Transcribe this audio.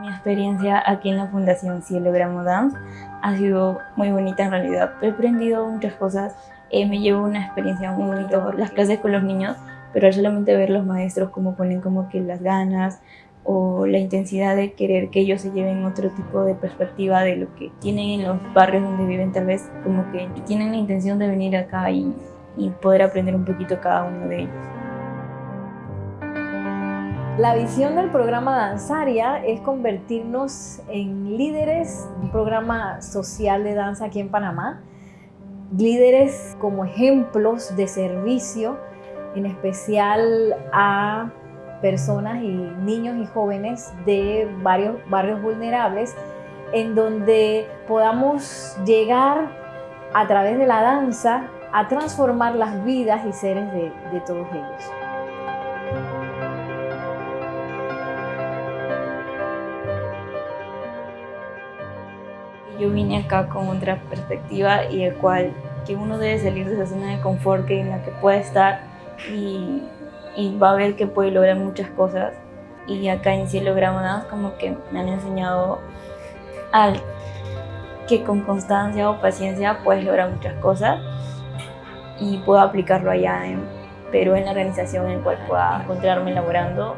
Mi experiencia aquí en la Fundación Cielo Gramo Dance ha sido muy bonita en realidad. He aprendido muchas cosas, eh, me llevo una experiencia muy bonita las clases con los niños, pero al solamente ver los maestros cómo ponen como que las ganas o la intensidad de querer que ellos se lleven otro tipo de perspectiva de lo que tienen en los barrios donde viven, tal vez como que tienen la intención de venir acá y, y poder aprender un poquito cada uno de ellos. La visión del programa Danzaria es convertirnos en líderes, un programa social de danza aquí en Panamá, líderes como ejemplos de servicio, en especial a personas y niños y jóvenes de varios barrios vulnerables, en donde podamos llegar a través de la danza a transformar las vidas y seres de, de todos ellos. Yo vine acá con otra perspectiva y el cual que uno debe salir de esa zona de confort que en la que puede estar y, y va a ver que puede lograr muchas cosas. Y acá en Cielo Gramadas como que me han enseñado al que con constancia o paciencia puedes lograr muchas cosas y puedo aplicarlo allá en Perú en la organización en la cual pueda encontrarme laborando.